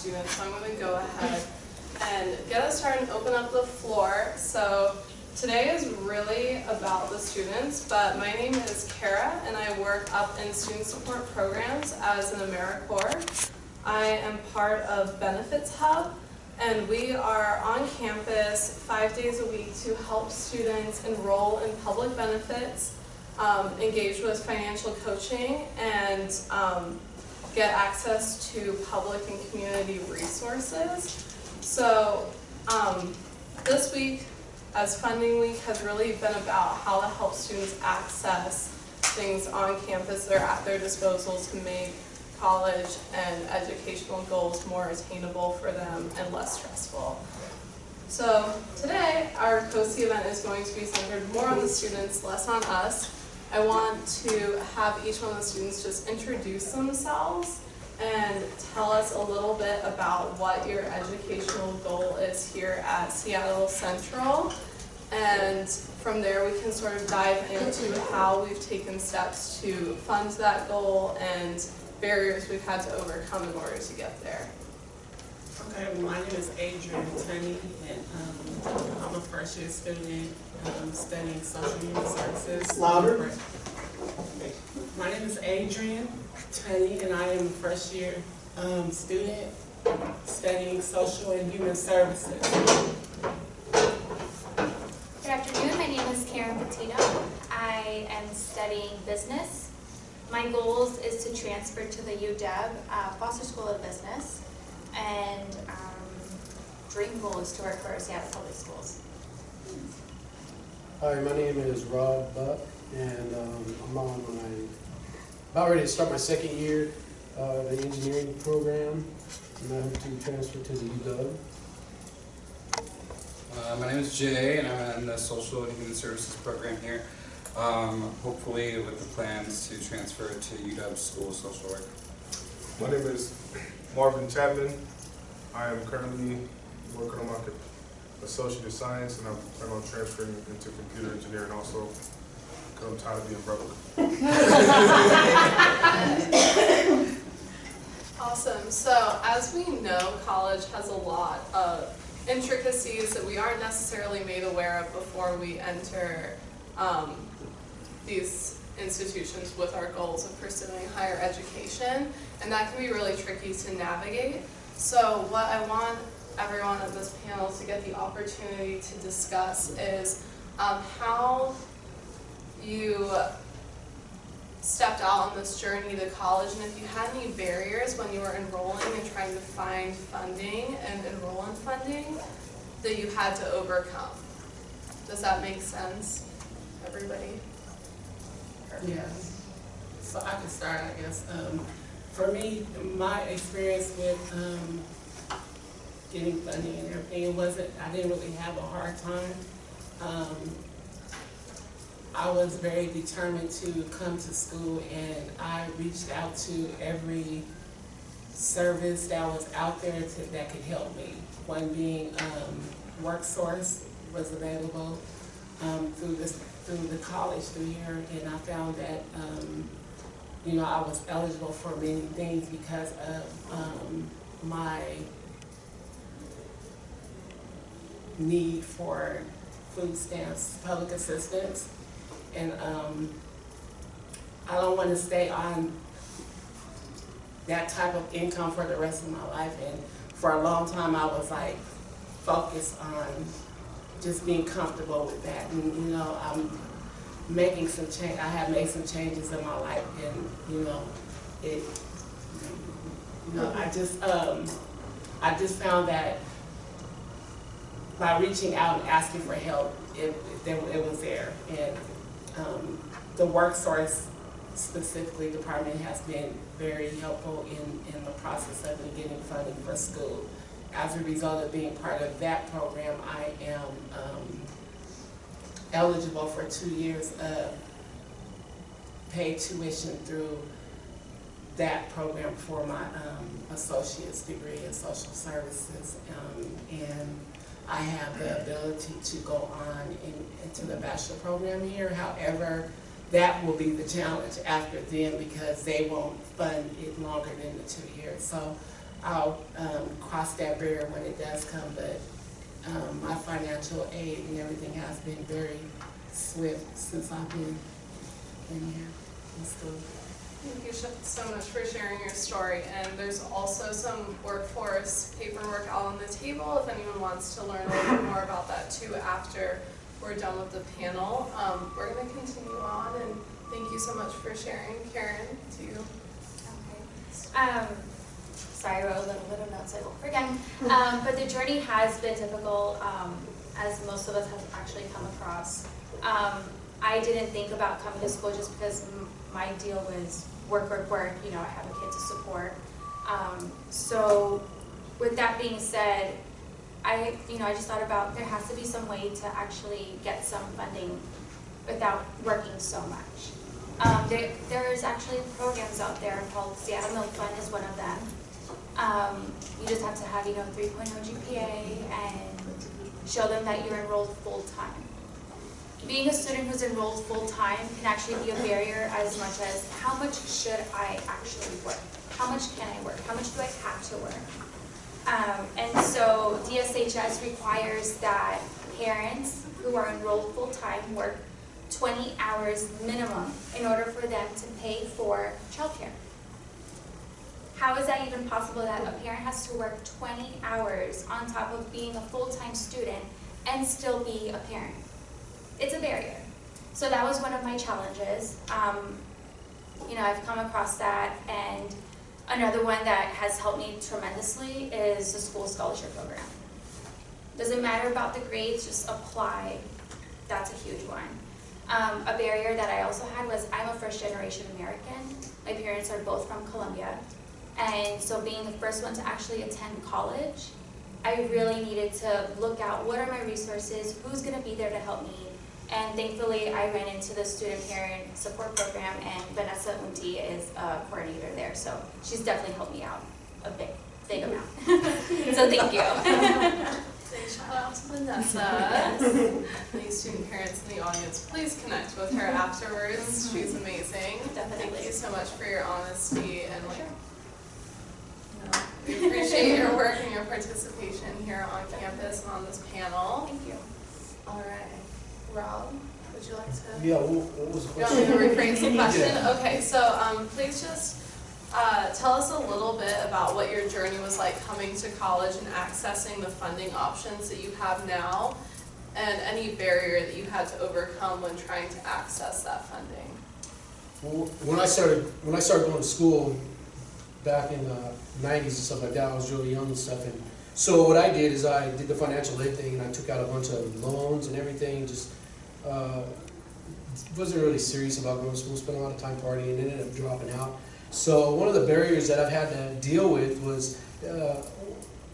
students, so I'm going to go ahead and get us started and open up the floor. So today is really about the students, but my name is Kara and I work up in student support programs as an AmeriCorps. I am part of Benefits Hub and we are on campus five days a week to help students enroll in public benefits, um, engage with financial coaching, and um, get access to public and community resources. So um, this week, as Funding Week, has really been about how to help students access things on campus that are at their disposal to make college and educational goals more attainable for them and less stressful. So today, our COSI event is going to be centered more on the students, less on us. I want to have each one of the students just introduce themselves and tell us a little bit about what your educational goal is here at Seattle Central. And from there, we can sort of dive into how we've taken steps to fund that goal and barriers we've had to overcome in order to get there. Okay, my name is Adrian Tunney, and um, I'm a first year student um, studying social human services. Louder. My name is Adrian Tunney, and I am a first year um, student studying social and human services. Good afternoon, my name is Karen Patino. I am studying business. My goals is to transfer to the UW uh, Foster School of Business, and um, dream goal is to work for Seattle Public Schools. Hi, my name is Rob Buck, and um, I'm on my, about ready to start my second year uh, of the engineering program, and I hope to transfer to the UW. Uh, my name is Jay, and I'm in the Social and Human Services program here. Um, hopefully, with the plans to transfer to UW School of Social Work. My name is Marvin Chapman. I am currently working on my co- Associate of Science, and I'm planning on transferring into computer engineering also, I'm tired of being broke. Awesome. So as we know, college has a lot of intricacies that we aren't necessarily made aware of before we enter um, these institutions with our goals of pursuing higher education, and that can be really tricky to navigate. So what I want everyone at this panel to get the opportunity to discuss is um, how you stepped out on this journey to college and if you had any barriers when you were enrolling and trying to find funding and enroll in funding that you had to overcome. Does that make sense, everybody? Yes. So I can start, I guess. Um, for me, my experience with um, getting funding and everything, it wasn't, I didn't really have a hard time. Um, I was very determined to come to school and I reached out to every service that was out there to, that could help me. One being um, WorkSource was available um, through this through the college through here, and I found that um, you know I was eligible for many things because of um, my need for food stamps, public assistance, and um, I don't want to stay on that type of income for the rest of my life. And for a long time, I was like focused on just being comfortable with that. And you know, I'm making some change. I have made some changes in my life, and you know, it. You know, I just um, I just found that by reaching out and asking for help, it it, it was there, and um, the WorkSource specifically department has been very helpful in, in the process of getting funding for school. As a result of being part of that program, I am um, eligible for two years of paid tuition through that program for my um, associate's degree in social services. Um, and I have the ability to go on in, into the bachelor program here. However, that will be the challenge after then because they won't fund it longer than the two years. So I'll, um, cross that barrier when it does come, but, um, my financial aid and everything has been very swift since I've been in here in school. Thank you so much for sharing your story, and there's also some workforce paperwork out on the table if anyone wants to learn a little bit more about that too after we're done with the panel. Um, we're gonna continue on, and thank you so much for sharing. Karen, to you. Okay. Um, sorry, I wrote a little bit of notes I won't forget. Um, but the journey has been difficult, um, as most of us have actually come across. I didn't think about coming to school just because my deal was work, work, work, you know, I have a kid to support. Um, so with that being said, I, you know, I just thought about there has to be some way to actually get some funding without working so much. Um, there, there's actually programs out there called Seattle Milk Fund is one of them. Um, you just have to have, you know, 3.0 GPA and show them that you're enrolled full-time. Being a student who's enrolled full-time can actually be a barrier as much as how much should I actually work? How much can I work? How much do I have to work? Um, and so DSHS requires that parents who are enrolled full-time work 20 hours minimum in order for them to pay for childcare. How is that even possible that a parent has to work 20 hours on top of being a full-time student and still be a parent? It's a barrier. So that was one of my challenges. Um, you know, I've come across that and another one that has helped me tremendously is the school scholarship program. Doesn't matter about the grades, just apply. That's a huge one. Um, a barrier that I also had was I'm a first generation American. My parents are both from Colombia. And so being the first one to actually attend college, I really needed to look out what are my resources, who's gonna be there to help me. And thankfully, I ran into the student parent support program and Vanessa Unti is a coordinator there. So she's definitely helped me out a big, big amount. so thank you. Say shout out to Vanessa. Any student parents in the audience, please connect with her afterwards. She's amazing. Definitely. Thank you so much for your honesty and like, you know, we appreciate your work and your participation here on campus and on this panel. Thank you. All right, Rob, would you like to? Yeah, what, what was the You want me to question? rephrase the question? Okay, so, um, please just, uh, tell us a little bit about what your journey was like coming to college and accessing the funding options that you have now, and any barrier that you had to overcome when trying to access that funding. Well, When I started, when I started going to school back in the nineties and stuff like that, I was really young and stuff, and so what I did is I did the financial aid thing, and I took out a bunch of loans and everything, just, uh, wasn't really serious about going to school, spent a lot of time partying, and ended up dropping out. So one of the barriers that I've had to deal with was, uh,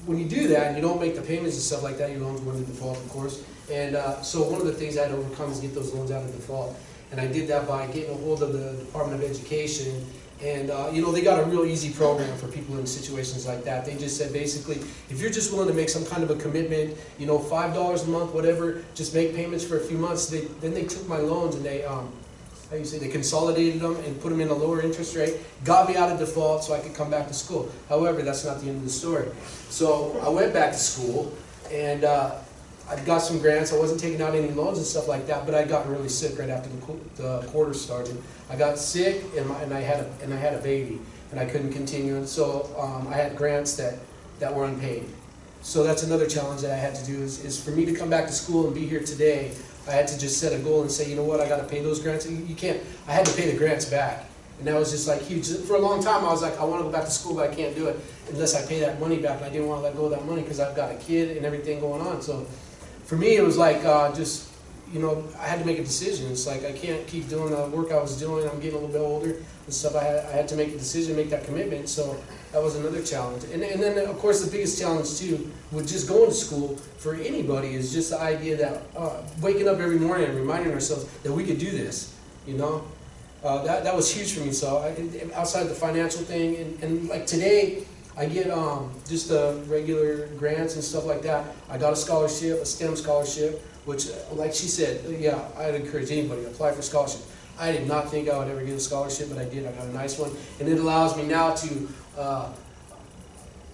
when you do that and you don't make the payments and stuff like that, your loans go into default, of course. And, uh, so one of the things I had to overcome is get those loans out of default. And I did that by getting a hold of the Department of Education. And, uh, you know, they got a real easy program for people in situations like that. They just said basically, if you're just willing to make some kind of a commitment, you know, five dollars a month, whatever, just make payments for a few months. They, then they took my loans and they, um, how you say, they consolidated them and put them in a lower interest rate, got me out of default so I could come back to school. However, that's not the end of the story. So I went back to school and, uh, I got some grants, I wasn't taking out any loans and stuff like that, but I got really sick right after the, the quarter started. I got sick and, my, and I had a, and I had a baby and I couldn't continue, and so um, I had grants that, that were unpaid. So that's another challenge that I had to do is, is for me to come back to school and be here today, I had to just set a goal and say, you know what, I gotta pay those grants. You, you can't, I had to pay the grants back. And that was just like huge. For a long time, I was like, I wanna go back to school, but I can't do it unless I pay that money back. And I didn't wanna let go of that money because I've got a kid and everything going on. So for me, it was like, uh, just, you know, I had to make a decision. It's like, I can't keep doing the work I was doing. I'm getting a little bit older and stuff. I had, I had to make a decision, make that commitment. So that was another challenge. And, and then, of course, the biggest challenge too, with just going to school for anybody is just the idea that, uh, waking up every morning and reminding ourselves that we could do this, you know? Uh, that, that was huge for me. So I, outside the financial thing, and, and like today, I get um, just the regular grants and stuff like that. I got a scholarship, a STEM scholarship, which, uh, like she said, yeah, I'd encourage anybody to apply for scholarship. I did not think I would ever get a scholarship, but I did. I got a nice one, and it allows me now to uh,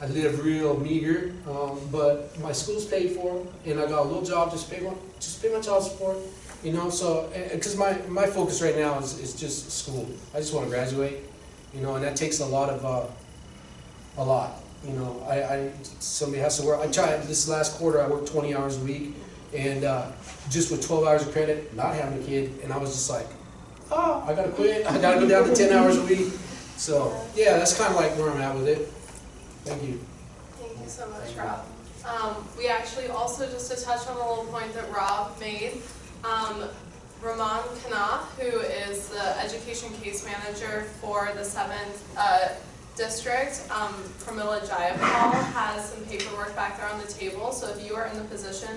I live real meager, um, but my school's paid for, and I got a little job, just pay my, just pay my child support, you know, so, cause my, my focus right now is, is just school. I just wanna graduate, you know, and that takes a lot of, uh, a lot, you know, I, I, somebody has to work, I tried, this last quarter, I worked twenty hours a week, and, uh, just with twelve hours of credit, not having a kid, and I was just like, oh, I gotta quit, I gotta go down to ten hours a week, so, yeah, that's kinda like where I'm at with it. Thank you. Thank you so much, Rob. Um, we actually also, just to touch on a little point that Rob made, um, Ramon Knopf, who is the education case manager for the seventh, uh, district, um, Pramila Jayapal, has some paperwork back there on the table, so if you are in the position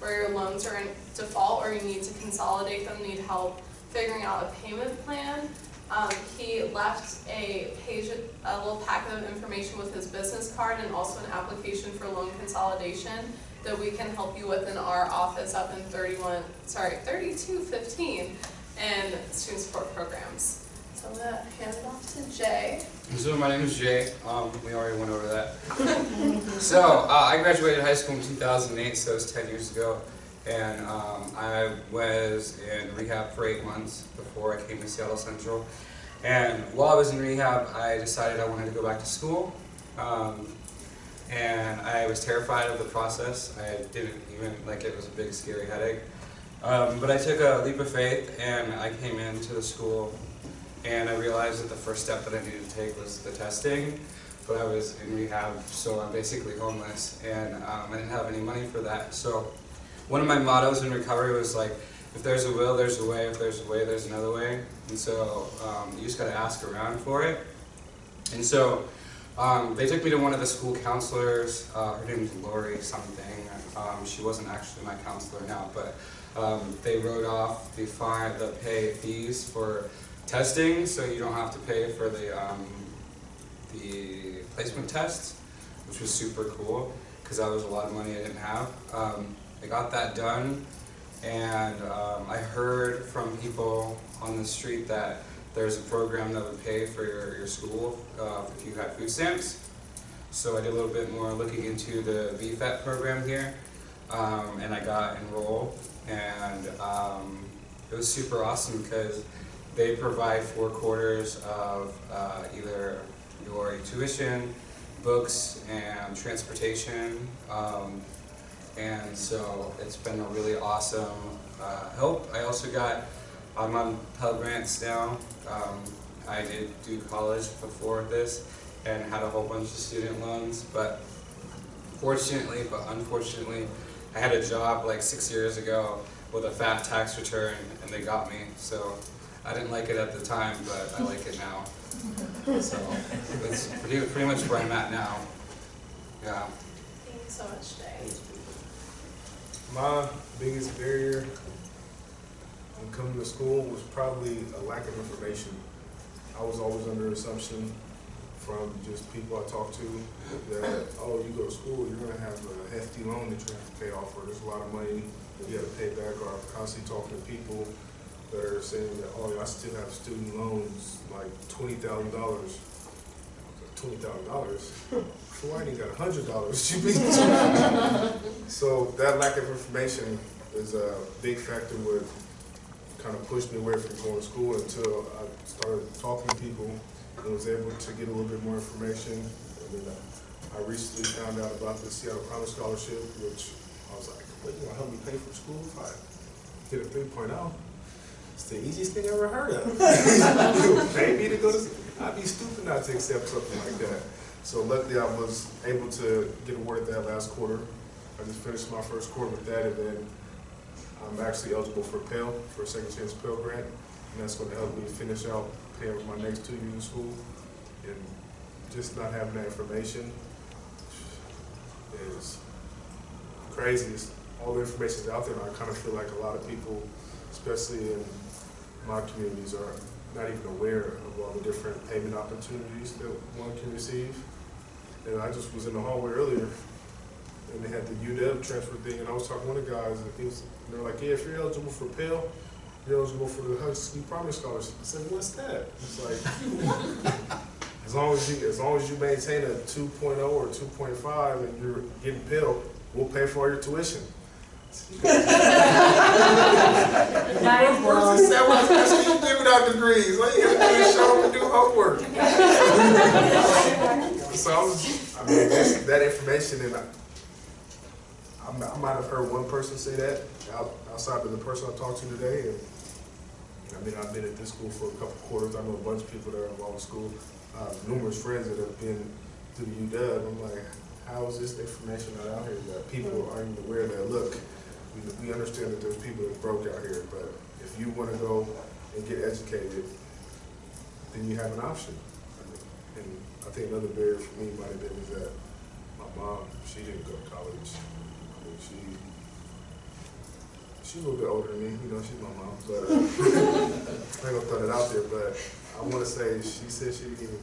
where your loans are in default or you need to consolidate them, need help figuring out a payment plan, um, he left a page, a little packet of information with his business card and also an application for loan consolidation that we can help you with in our office up in thirty-one, sorry, thirty-two fifteen in student support programs. So I'm gonna hand it off to Jay. So my name is Jay. Um, we already went over that. so uh, I graduated high school in 2008, so it was 10 years ago, and um, I was in rehab for eight months before I came to Seattle Central. And while I was in rehab, I decided I wanted to go back to school. Um, and I was terrified of the process. I didn't even like it was a big scary headache. Um, but I took a leap of faith and I came into the school and I realized that the first step that I needed to take was the testing. But I was in rehab, so I'm basically homeless, and um, I didn't have any money for that. So one of my mottos in recovery was like, if there's a will, there's a way. If there's a way, there's another way. And so um, you just got to ask around for it. And so um, they took me to one of the school counselors. Uh, her name is Lori something. Um, she wasn't actually my counselor now, but um, they wrote off the fine, the pay fees for testing, so you don't have to pay for the um, the placement tests, which was super cool because that was a lot of money I didn't have. Um, I got that done, and um, I heard from people on the street that there's a program that would pay for your, your school uh, if you had food stamps. So I did a little bit more looking into the BFET program here, um, and I got enrolled, and um, it was super awesome because they provide four quarters of uh, either your tuition, books, and transportation. Um, and so it's been a really awesome uh, help. I also got, I'm on Pell Grants now. Um, I did do college before this and had a whole bunch of student loans, but fortunately, but unfortunately, I had a job like six years ago with a fat tax return and they got me. So I didn't like it at the time, but I like it now. So that's pretty, pretty much where I'm at now. Yeah. Thank you so much, Jay. My biggest barrier when coming to school was probably a lack of information. I was always under assumption from just people I talked to that, oh, you go to school, you're gonna have a hefty loan that you have to pay off, or there's a lot of money that you have to pay back, or I'm constantly talking to people that are saying that, oh, I still have student loans, like twenty thousand dollars. Twenty thousand dollars? I ain't got a hundred dollars. So that lack of information is a big factor what kind of pushed me away from going to school until I started talking to people and was able to get a little bit more information. And then I recently found out about the Seattle Promise Scholarship, which I was like, what, you gonna help me pay for school if I get a three oh? It's the easiest thing I ever heard of. Pay me to go to, I'd be stupid not to accept something like that. So luckily I was able to get awarded that last quarter. I just finished my first quarter with that and then I'm actually eligible for Pell, for a second chance Pell grant. And that's gonna help me finish out paying for my next two years of school. And just not having that information is crazy. It's- All the information's out there and I kind of feel like a lot of people, especially in my communities, are not even aware of all the different payment opportunities that one can receive. And I just was in the hallway earlier, and they had the UW transfer thing, and I was talking to one of the guys, and he was, they're like, yeah, if you're eligible for Pell, you're eligible for the Husky Promise Scholarship. I said, what's that? It's like, as long as you, as long as you maintain a 2.0 or 2.5 and you're getting Pell, we'll pay for all your tuition. Nice the seven percent you giving out degrees? All you gotta do is show up and do homework. So I was, I mean, that's, that information and I, I mi- I might have heard one person say that outside of the person I talked to today and I mean, I've been at this school for a couple quarters. I know a bunch of people that are involved in school, uh, numerous friends that have been to UW. I'm like, how is this information not out here that people aren't even aware of that, look, we, we understand that there's people that broke out here, but if you wanna go and get educated, then you have an option. And I think another barrier for me might have been is that my mom, she didn't go to college. I mean, she, she's a little bit older than me, you know, she's my mom, but I ain't gonna throw that out there, but I wanna say, she said she didn't even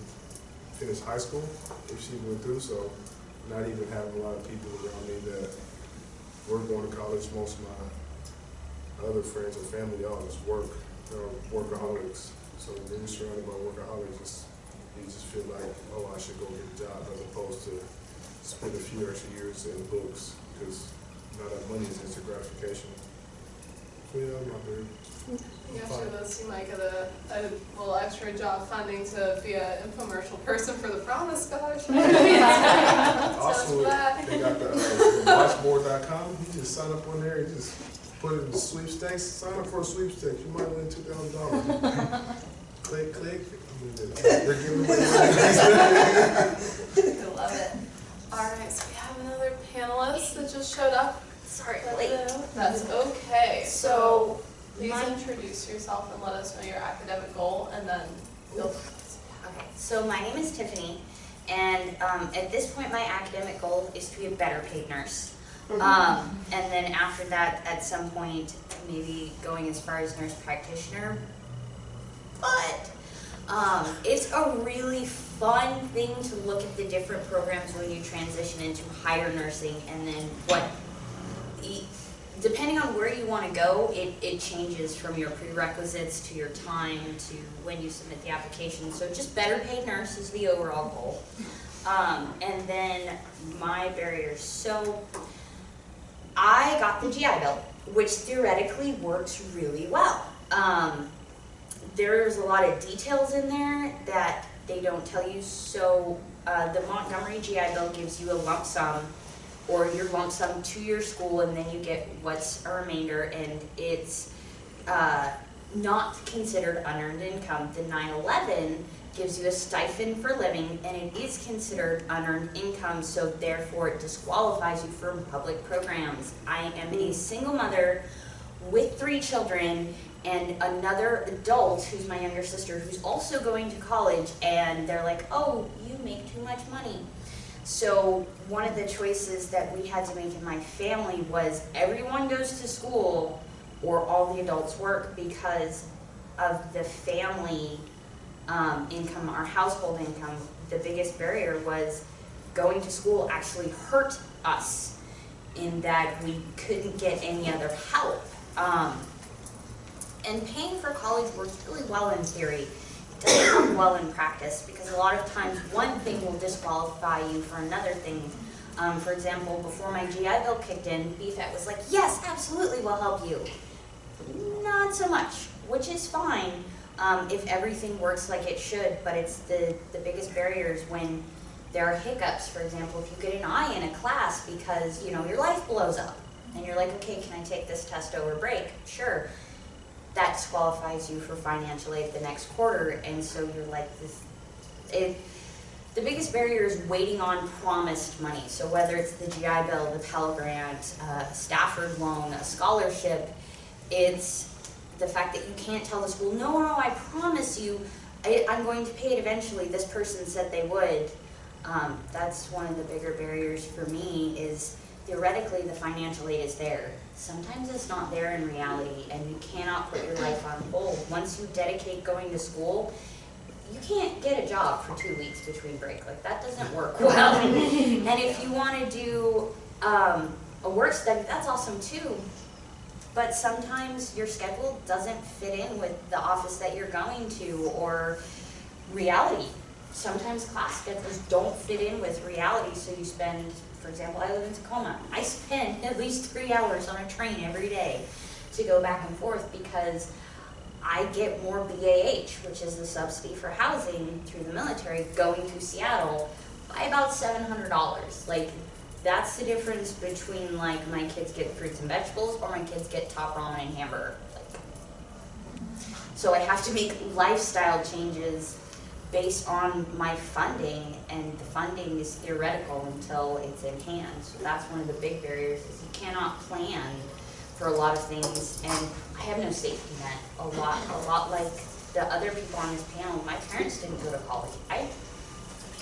finish high school if she went through, so not even having a lot of people around me that were going to college, most of my other friends and family, all just work, they're workaholics. So when you're surrounded by workaholics, you just feel like, oh, I should go get a job as opposed to spend a few extra years in books, because now that money is instant gratification. So yeah, I'm not very. After this, you might a, a little extra job funding to be an infomercial person for the Promise Scholarship. Also, they got the, uh, washboard.com, you just sign up on there, you just put it in sweepstakes, sign up for a sweepstakes, you might win two thousand dollars. Click, click, I mean, they're they're giving away. I love it. All right, so we have another panelist that just showed up. Sorry, late. That's okay. So please my- introduce yourself and let us know your academic goal, and then you'll. okay, so my name is Tiffany, and um, at this point, my academic goal is to be a better paid nurse. Um, and then after that, at some point, maybe going as far as nurse practitioner. But um, it's a really fun thing to look at the different programs when you transition into higher nursing, and then what depending on where you want to go, it, it changes from your prerequisites to your time to when you submit the application. So just better paid nurse is the overall goal. Um, and then my barriers. So I got the GI Bill, which theoretically works really well. Um, there's a lot of details in there that they don't tell you. So uh, the Montgomery GI Bill gives you a lump sum or your lump sum to your school and then you get what's a remainder and it's uh, not considered unearned income. The 911 gives you a stipend for living and it is considered unearned income so therefore it disqualifies you from public programs. I am a single mother with three children and another adult who's my younger sister who's also going to college and they're like, oh, you make too much money. So one of the choices that we had to make in my family was everyone goes to school or all the adults work because of the family um, income, our household income. The biggest barrier was going to school actually hurt us in that we couldn't get any other help. Um, and paying for college works really well in theory. Doesn't work well in practice because a lot of times one thing will disqualify you for another thing. Um, for example, before my GI Bill kicked in, BFET was like, yes, absolutely, we'll help you. Not so much, which is fine um, if everything works like it should, but it's the, the biggest barriers when there are hiccups. For example, if you get an I in a class because, you know, your life blows up and you're like, okay, can I take this test over break? Sure that disqualifies you for financial aid the next quarter, and so you're like this. It, the biggest barrier is waiting on promised money. So whether it's the GI Bill, the Pell Grant, uh, Stafford loan, a scholarship, it's the fact that you can't tell the school, no, no, I promise you, I, I'm going to pay it eventually. This person said they would. Um, that's one of the bigger barriers for me. Is theoretically the financial aid is there. Sometimes it's not there in reality and you cannot put your life on hold. Once you dedicate going to school, you can't get a job for two weeks between break. Like that doesn't work well. and if you want to do um, a work study, that's awesome too. But sometimes your schedule doesn't fit in with the office that you're going to or reality sometimes class schedules don't fit in with reality, so you spend, for example, I live in Tacoma. I spend at least three hours on a train every day to go back and forth because I get more BAH, which is the subsidy for housing through the military, going to Seattle by about seven hundred dollars. Like, that's the difference between like my kids get fruits and vegetables or my kids get top ramen and hamburger. So I have to make lifestyle changes based on my funding, and the funding is theoretical until it's in hand. So that's one of the big barriers, is you cannot plan for a lot of things, and I have no safety net. A lot, a lot like the other people on this panel, my parents didn't go to college. I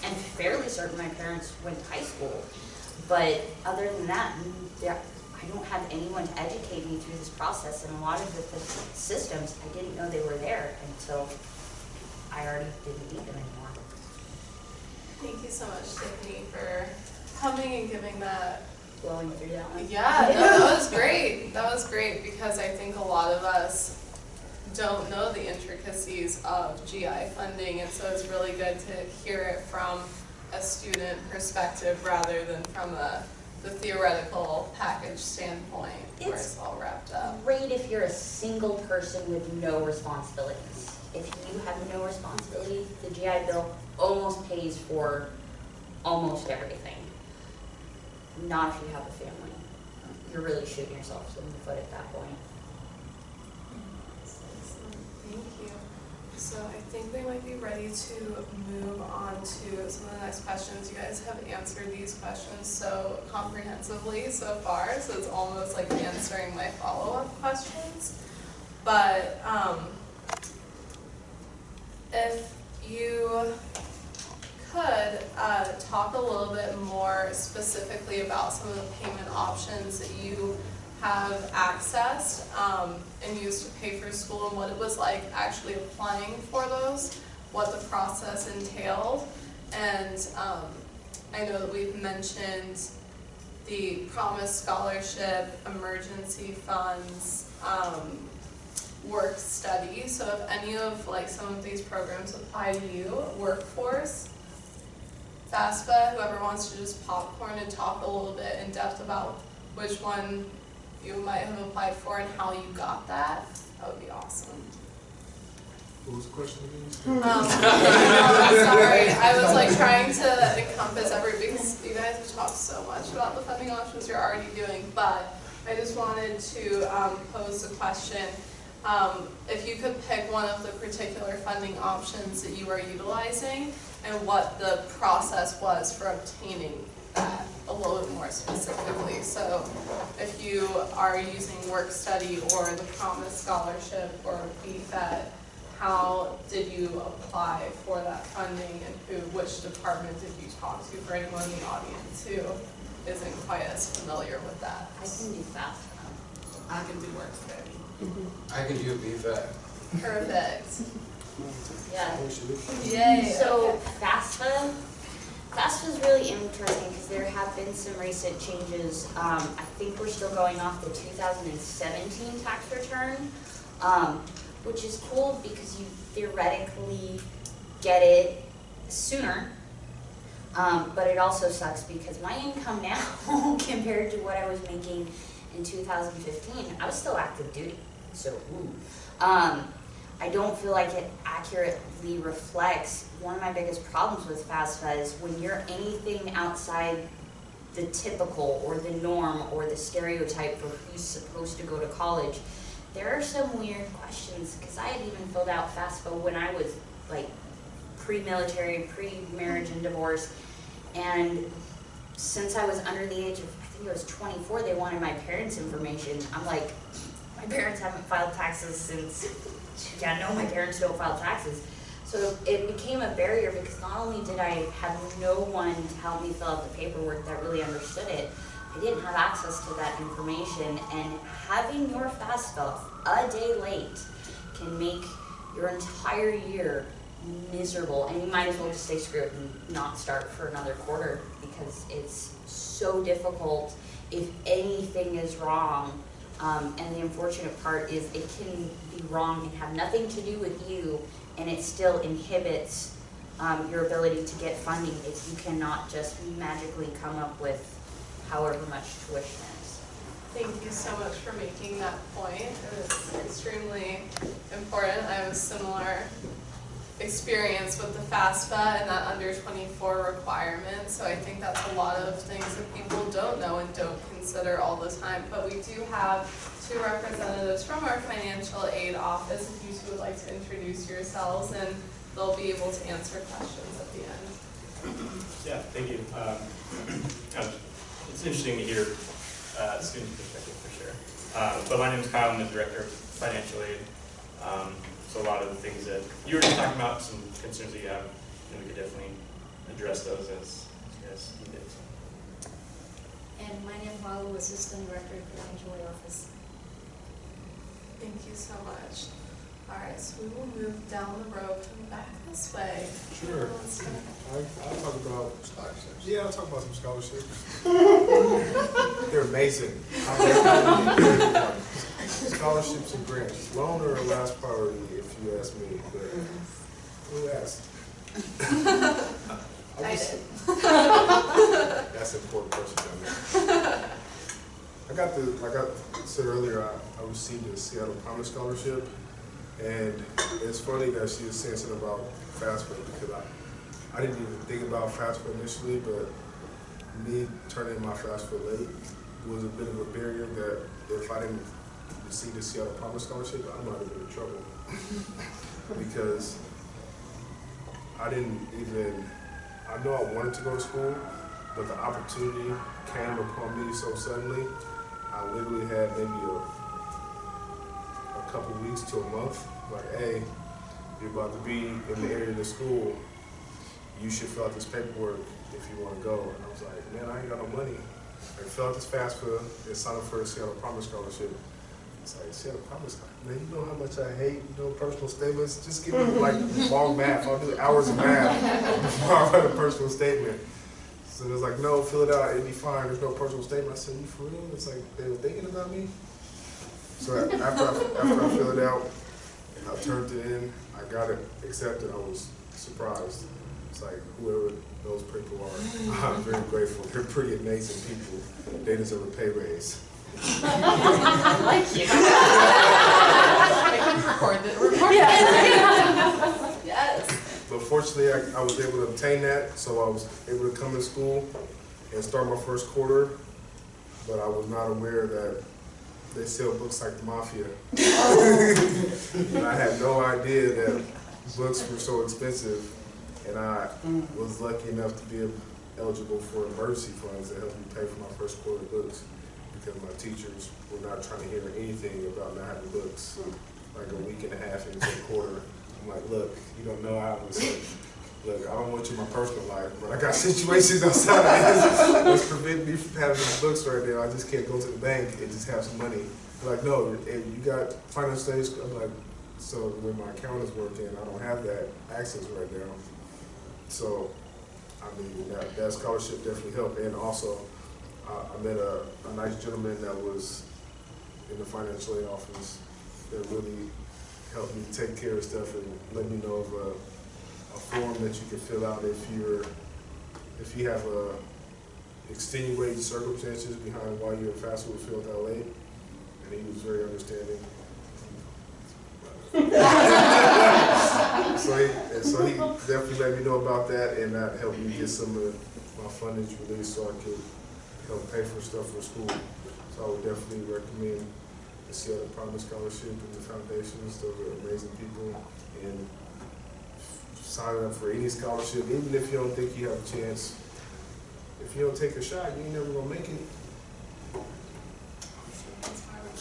am fairly certain my parents went to high school, but other than that, I don't have anyone to educate me through this process, and a lot of the, the systems, I didn't know they were there until I already didn't need them anymore. Thank you so much, Tiffany, for coming and giving that Blowing through that one. Yeah, no, that was great. That was great because I think a lot of us don't know the intricacies of GI funding, and so it's really good to hear it from a student perspective rather than from a, the theoretical package standpoint where It's- it's all wrapped up. Great if you're a single person with no responsibilities. If you have no responsibility, the GI Bill almost pays for almost everything. Not if you have a family. You're really shooting yourself in the foot at that point. Thank you. So I think they might be ready to move on to some of the next questions. You guys have answered these questions so comprehensively so far, so it's almost like answering my follow-up questions. But, um, if you could, uh, talk a little bit more specifically about some of the payment options that you have accessed um, and used to pay for school and what it was like actually applying for those, what the process entailed. And um, I know that we've mentioned the Promise Scholarship, emergency funds, um, work study. So if any of like some of these programs apply to you, workforce, FAFSA, whoever wants to just popcorn and talk a little bit in depth about which one you might have applied for and how you got that, that would be awesome. What was the question again? Um, I'm sorry, I was like trying to encompass every, because you guys have talked so much about the funding options you're already doing, but I just wanted to, um, pose a question. Um, if you could pick one of the particular funding options that you are utilizing and what the process was for obtaining that a little bit more specifically. So if you are using work study or the Promise Scholarship or BFET, how did you apply for that funding and who, which department did you talk to for anyone in the audience who isn't quite as familiar with that? I can do that. I can do work study. I can do BFET. Perfect. Yeah. Yay. So FAFSA, FAFSA is really interesting because there have been some recent changes. Um, I think we're still going off the two thousand and seventeen tax return, um, which is cool because you theoretically get it sooner. Um, but it also sucks because my income now compared to what I was making in two thousand fifteen, I was still active duty, so, ooh. Um, I don't feel like it accurately reflects, one of my biggest problems with FAFSA is when you're anything outside the typical or the norm or the stereotype for who's supposed to go to college, there are some weird questions, because I had even filled out FAFSA when I was like pre-military, pre-marriage and divorce, and since I was under the age of, think it was twenty-four, they wanted my parents' information. I'm like, my parents haven't filed taxes since, yeah, no, my parents don't file taxes. So it became a barrier because not only did I have no one to help me fill out the paperwork that really understood it, I didn't have access to that information and having your FAFSA a day late can make your entire year miserable and you might as well just say screw it and not start for another quarter because it's so difficult if anything is wrong. Um, and the unfortunate part is it can be wrong and have nothing to do with you and it still inhibits um, your ability to get funding if you cannot just magically come up with however much tuition is. Thank you so much for making that point. It was extremely important. I a similar experience with the FAFSA and that under twenty-four requirement. So I think that's a lot of things that people don't know and don't consider all the time. But we do have two representatives from our financial aid office, if you two would like to introduce yourselves, and they'll be able to answer questions at the end. Yeah, thank you. Um, It's interesting to hear uh, student perspective for sure. Uh, But my name is Kyle, I'm the director of financial aid. Um, a lot of the things that you were just talking about, some concerns that you have, and we could definitely address those as as you guys need. And my name is Malu, Assistant Director for the Financial Aid Office. Thank you so much. All right, so we will move down the road from back this way. Sure. Who wants to- I, I'll talk about, Scholarships. yeah, I'll talk about some scholarships. They're amazing. Scholarships and grants, loan are a last priority if you ask me, but mm-hmm. who asked? I did. That's an important question. I got the, like I said earlier, I, I received a Seattle Promise Scholarship. And it's funny that she was saying something about FAFSA because I, I didn't even think about FAFSA initially, but me turning in my FAFSA late was a bit of a barrier that if I didn't receive the Seattle Promise Scholarship, I might have been in trouble. Because I didn't even, I know I wanted to go to school, but the opportunity came upon me so suddenly. I literally had maybe a, a couple weeks to a month, like, hey, you're about to be in the area of the school. You should fill out this paperwork if you want to go. And I was like, man, I ain't got no money. I fill out this FAFSA and sign up for a Seattle Promise Scholarship. It's like, Seattle Promise, man, you know how much I hate, you know, personal statements? Just give me like long math. I'll do hours of math before I write a personal statement. So it was like, no, fill it out, it'd be fine, there's no personal statement. I said, you for real? It's like, they were thinking about me? So after I, after I filled it out, and I turned it in, I got it accepted, I was surprised. It's like, whoever those people are, I'm very grateful. They're pretty amazing people. They deserve a pay raise. I can record record it. Yes. But fortunately, I, I was able to obtain that, so I was able to come to school and start my first quarter. But I was not aware that they sell books like the mafia. And I had no idea that books were so expensive. And I was lucky enough to be eligible for emergency funds that helped me pay for my first quarter books. Because my teachers were not trying to hear anything about not having books. Like a week and a half into the quarter, I'm like, look, you don't know how it's like, look, I don't want you in my personal life, but I got situations outside that's, that's preventing me from having these books right now. I just can't go to the bank and just have some money. They're like, no, and you got financial studies. I'm like, so when my account is working, I don't have that access right now. So, I mean, that, that scholarship definitely helped. And also, uh, I met a, a nice gentleman that was in the financial aid office that really helped me take care of stuff and let me know of a, a form that you can fill out if you're, if you have a extenuating circumstances behind why your FAFSA was filled out late. And he was very understanding. So he, and so he definitely let me know about that and that helped me get some of my fundings released so I could help pay for stuff for school. So I would definitely recommend the Seattle Promise Scholarship and the foundations. Those are amazing people. And signing up for any scholarship, even if you don't think you have a chance, if you don't take a shot, you ain't never gonna make it.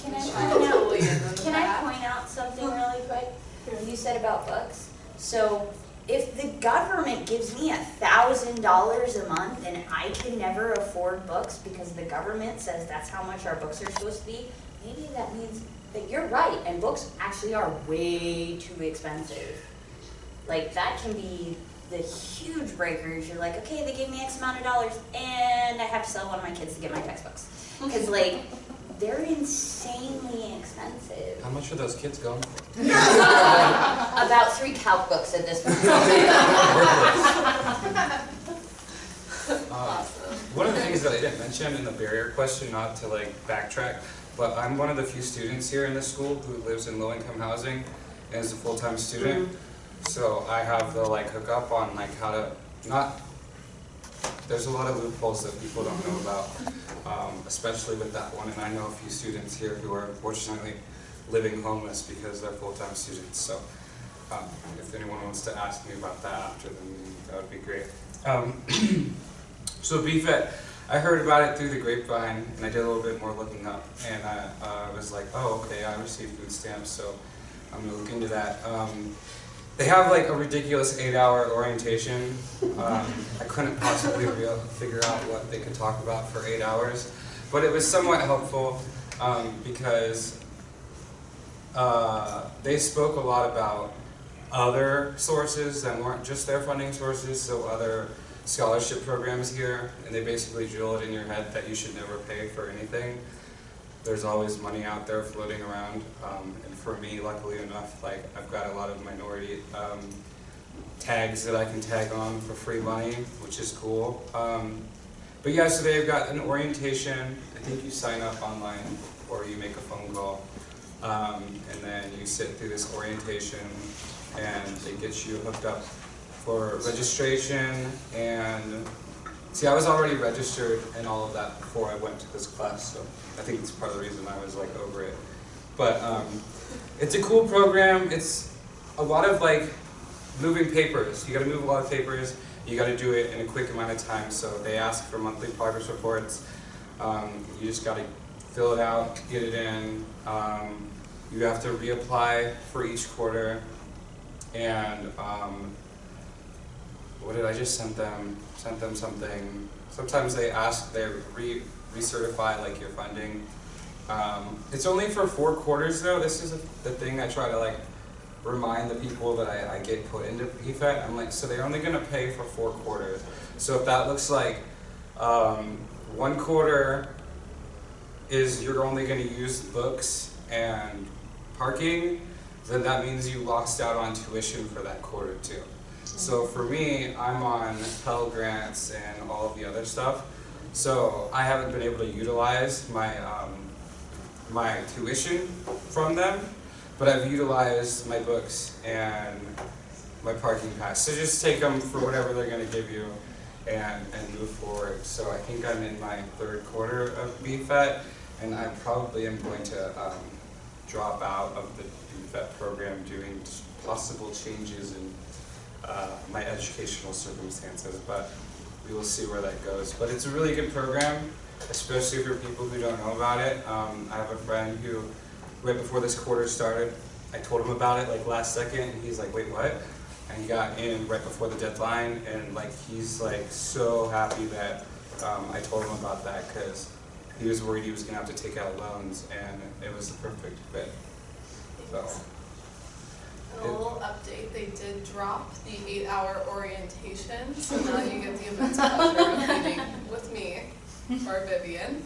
Can I Try point out, Julie in the can I point out something really quick? You said about books. So if the government gives me a thousand dollars a month and I can never afford books because the government says that's how much our books are supposed to be, maybe that means that you're right and books actually are way too expensive. Like that can be the huge breakers. You're like, okay, they gave me X amount of dollars and I have to sell one of my kids to get my textbooks. Cause like, they're insanely expensive. How much are those kids going for? About three calc books at this point. Uh, One of the things that I didn't mention in the barrier question, not to like backtrack, but I'm one of the few students here in this school who lives in low-income housing and is a full-time student. So I have the like hookup on like how to, not, there's a lot of loopholes that people don't know about, um, especially with that one. And I know a few students here who are unfortunately living homeless because they're full-time students. So um, if anyone wants to ask me about that after the meeting, that would be great. Um, so BFET, I heard about it through the grapevine, and I did a little bit more looking up, and I uh, was like, oh, okay, I received food stamps, so I'm gonna look into that. Um, they have like a ridiculous eight-hour orientation. Um, I couldn't possibly figure out what they could talk about for eight hours, but it was somewhat helpful um, because uh, they spoke a lot about other sources that weren't just their funding sources, so other scholarship programs here, and they basically drill it in your head that you should never pay for anything. There's always money out there floating around, um, and for me, luckily enough, like I've got a lot of minority um, tags that I can tag on for free money, which is cool. Um, but yeah, so they've got an orientation. I think you sign up online or you make a phone call, um, and then you sit through this orientation, and it gets you hooked up for registration and see I was already registered and all of that before I went to this class so I think it's part of the reason I was like over it. But um, it's a cool program. It's a lot of like moving papers. You got to move a lot of papers. You got to do it in a quick amount of time. So they ask for monthly progress reports. Um, you just got to fill it out get it in. Um, you have to reapply for each quarter. And um, what did I just send them? Sent them something. Sometimes they ask, they re recertify like your funding. Um, it's only for four quarters though. This is a, the thing I try to like remind the people that I, I get put into BFET. I'm like, so they're only gonna pay for four quarters. So if that looks like um, one quarter is you're only gonna use books and parking, then that means you lost out on tuition for that quarter too. So for me, I'm on Pell Grants and all of the other stuff. So I haven't been able to utilize my um, my tuition from them, but I've utilized my books and my parking pass. So just take them for whatever they're going to give you and, and move forward. So I think I'm in my third quarter of BFET, and I probably am going to um, drop out of the BFET program doing possible changes in uh, my educational circumstances, but we will see where that goes. But it's a really good program, especially for people who don't know about it. Um, I have a friend who, right before this quarter started, I told him about it like last second, and he's like, wait, what? And he got in right before the deadline, and like he's like so happy that um, I told him about that because he was worried he was gonna have to take out loans, and it was the perfect fit. So. And a little update, they did drop the eight-hour orientation, so now you get the immense pleasure of meeting with me or Vivian.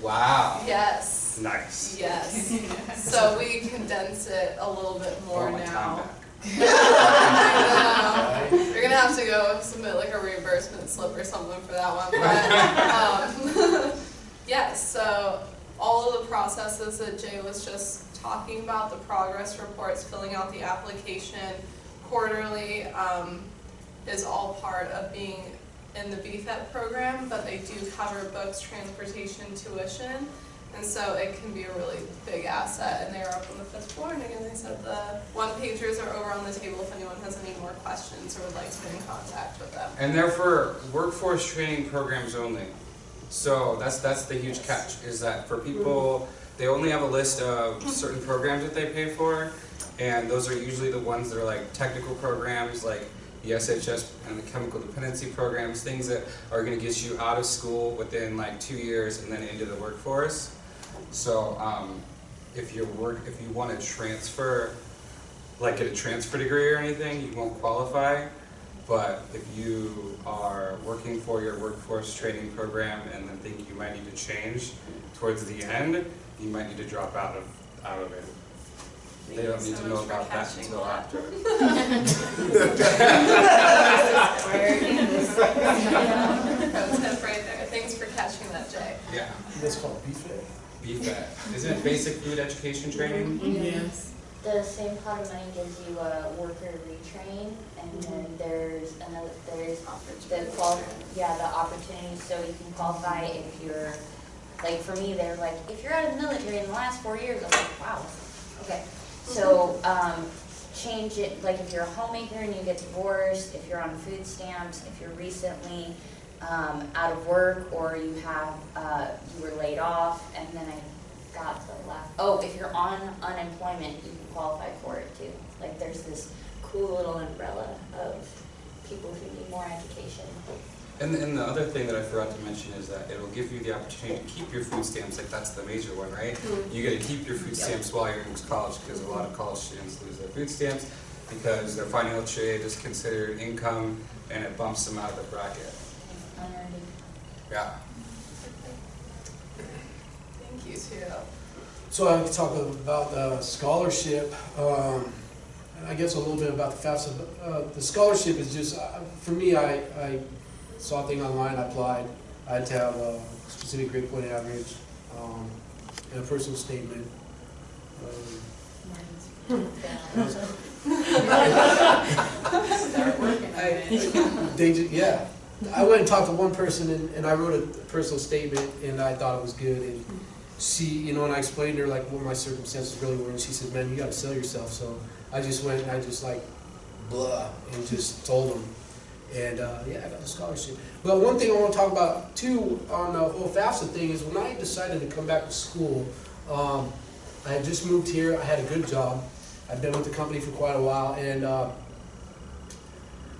Wow. Yes, Nice. yes. So we condense it a little bit more Want my time now. back. I know. You're gonna have to go submit like a reimbursement slip or something for that one, but, um, yes, so all of the processes that Jay was just talking about, the progress reports, filling out the application quarterly, um, is all part of being in the BFET program, but they do cover books, transportation, tuition. And so it can be a really big asset, and they are up on the fifth floor, and again, they said the one pagers are over on the table if anyone has any more questions or would like to get in contact with them. And they're for workforce training programs only. So that's that's the huge catch is that for people they only have a list of certain programs that they pay for, and those are usually the ones that are like technical programs like the SHS and the chemical dependency programs, things that are going to get you out of school within like two years and then into the workforce. So um, if you work, if you want to transfer, like get a transfer degree or anything, you won't qualify. but if you are working for your workforce training program and then think you might need to change towards the end, you might need to drop out of, out of it. They don't need so to know about that catching until that. after. Pro right there. Thanks for catching that, Jay. Yeah, That's called BFAD. BFAT. Isn't it basic food education training? Mm-hmm. Yes. The same pot of money gives you a worker retrain, and then mm-hmm. there's another, there's the qual, yeah, the opportunity, so you can qualify if you're, like, for me, they're like, if you're out of the military in the last four years, I'm like, wow, okay. So, um, change it, like, if you're a homemaker and you get divorced, if you're on food stamps, if you're recently, um, out of work, or you have, uh, you were laid off, and then I got the last, oh, if you're on unemployment, you can qualify for it too. Like, there's this cool little umbrella of people who need more education. And, and the other thing that I forgot to mention is that it'll give you the opportunity to keep your food stamps, like that's the major one, right? You gotta keep your food stamps while you're in college, because a lot of college students lose their food stamps because their financial aid is considered income and it bumps them out of the bracket. Yeah. Thank you too. So I can talk about the scholarship, um, I guess a little bit about the FAFSA. but, Uh, the scholarship is just, uh, for me, I, I saw a thing online, I applied. I had to have a specific grade point average, um, and a personal statement. Um, ju- yeah. I went and talked to one person and, and I wrote a personal statement and I thought it was good and she, you know, and I explained to her like what my circumstances really were and she said, man, you gotta sell yourself. So I just went and I just like blah and just told them. And, uh, yeah, I got the scholarship. But one thing I wanna talk about too on the whole FAFSA thing is when I decided to come back to school, um, I had just moved here, I had a good job. I'd been with the company for quite a while and, uh,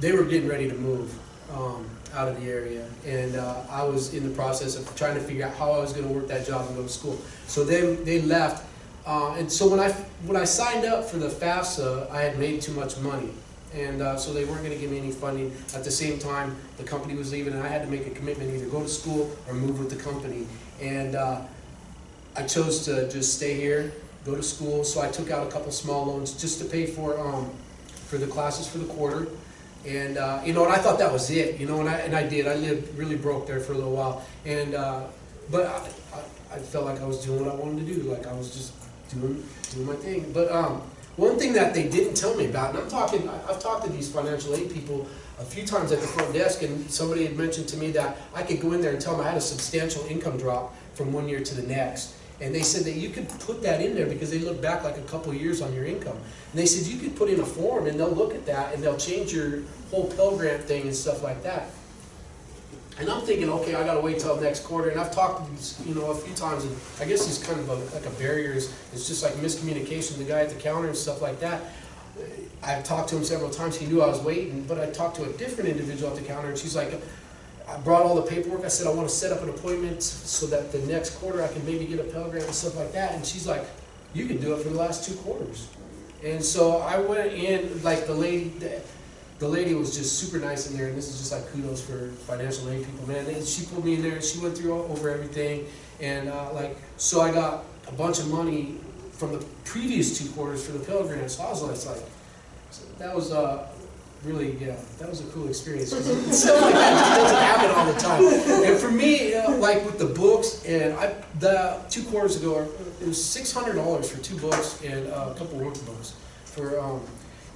they were getting ready to move um, out of the area, and uh, I was in the process of trying to figure out how I was going to work that job and go to school. So they they left, uh, and so when I when I signed up for the FAFSA, I had made too much money, and uh, so they weren't going to give me any funding. At the same time, the company was leaving, and I had to make a commitment either go to school or move with the company, and uh, I chose to just stay here, go to school. So I took out a couple small loans just to pay for um, for the classes for the quarter. And, uh, you know, and I thought that was it, you know, and I, and I did. I lived really broke there for a little while. And, uh, but I, I, I felt like I was doing what I wanted to do. Like I was just doing, doing my thing. But, um, one thing that they didn't tell me about, and I'm talking, I've talked to these financial aid people a few times at the front desk, and somebody had mentioned to me that I could go in there and tell them I had a substantial income drop from one year to the next. And they said that you could put that in there because they look back like a couple years on your income. And they said you could put in a form and they'll look at that and they'll change your whole Pell Grant thing and stuff like that. And I'm thinking, okay, I gotta wait till next quarter, and I've talked to these, you know, a few times, and I guess it's kind of a, like a barrier, is, it's just like miscommunication, the guy at the counter and stuff like that. I've talked to him several times, he knew I was waiting, but I talked to a different individual at the counter, and she's like, I brought all the paperwork, I said, I wanna set up an appointment so that the next quarter I can maybe get a Pell Grant and stuff like that, and she's like, you can do it for the last two quarters. And so I went in, like the lady, the- the lady was just super nice in there, and this is just like kudos for financial aid people, man. And she pulled me in there, and she went through all- over everything, and uh, like, so I got a bunch of money from the previous two quarters for the Pell Grant. So I was like, like so that was uh, really, yeah, that was a cool experience. Stuff like that just doesn't happen all the time. And for me, uh, like with the books, and I, the two quarters ago, it was six hundred dollars for two books and uh, a couple workbooks for, um,